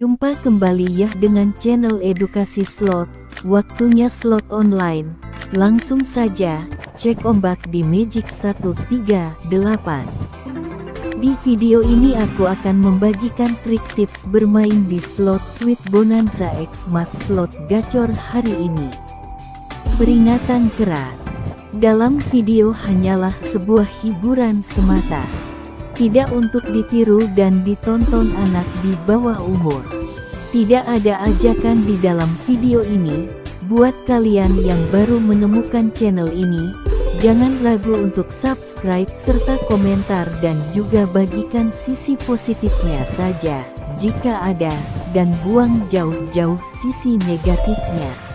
Jumpa kembali ya dengan channel edukasi slot, waktunya slot online. Langsung saja, cek ombak di Magic 138. Di video ini aku akan membagikan trik tips bermain di slot Sweet Bonanza X Mas Slot Gacor hari ini. Peringatan keras. Dalam video hanyalah sebuah hiburan semata tidak untuk ditiru dan ditonton anak di bawah umur. Tidak ada ajakan di dalam video ini, buat kalian yang baru menemukan channel ini, jangan ragu untuk subscribe serta komentar dan juga bagikan sisi positifnya saja, jika ada, dan buang jauh-jauh sisi negatifnya.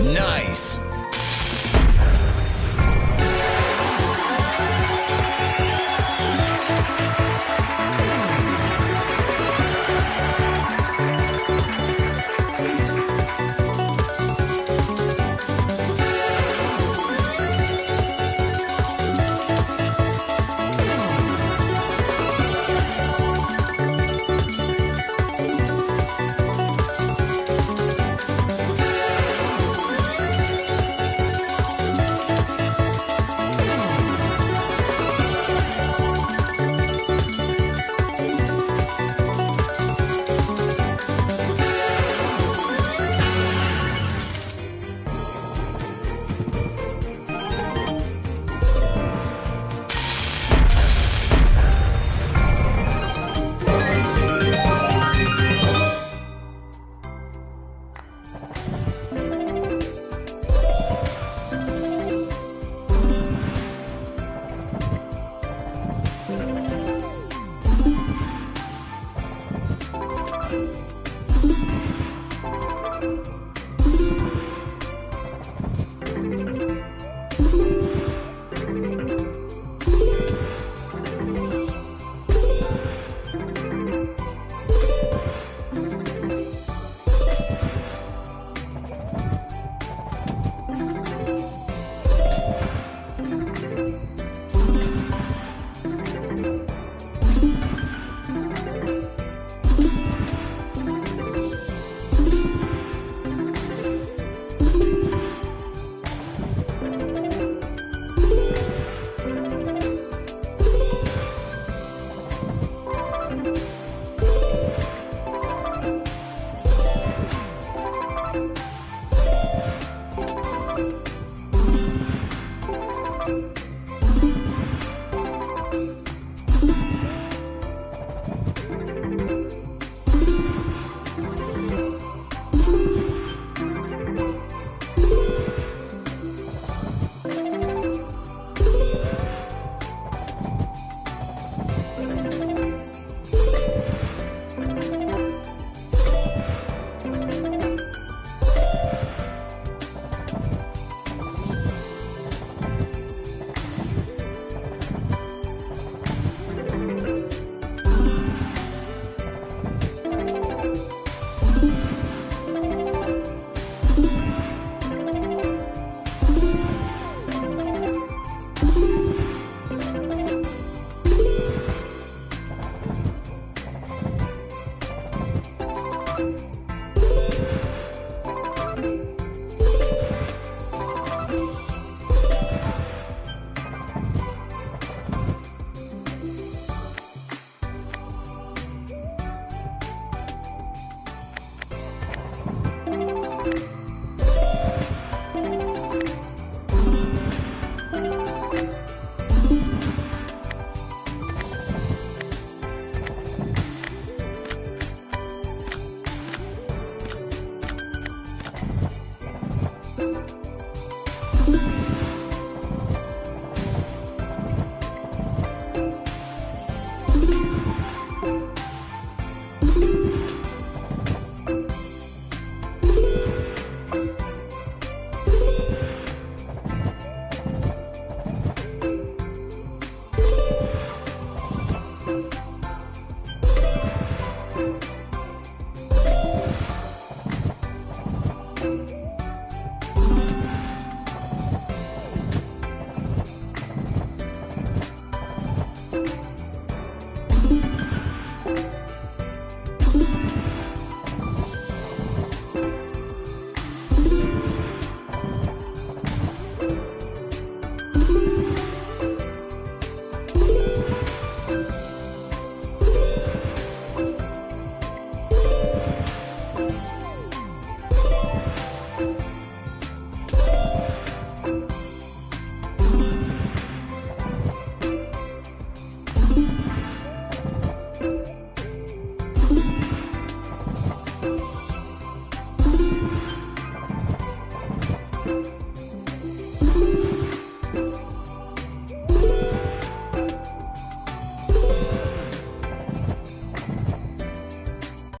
Nice.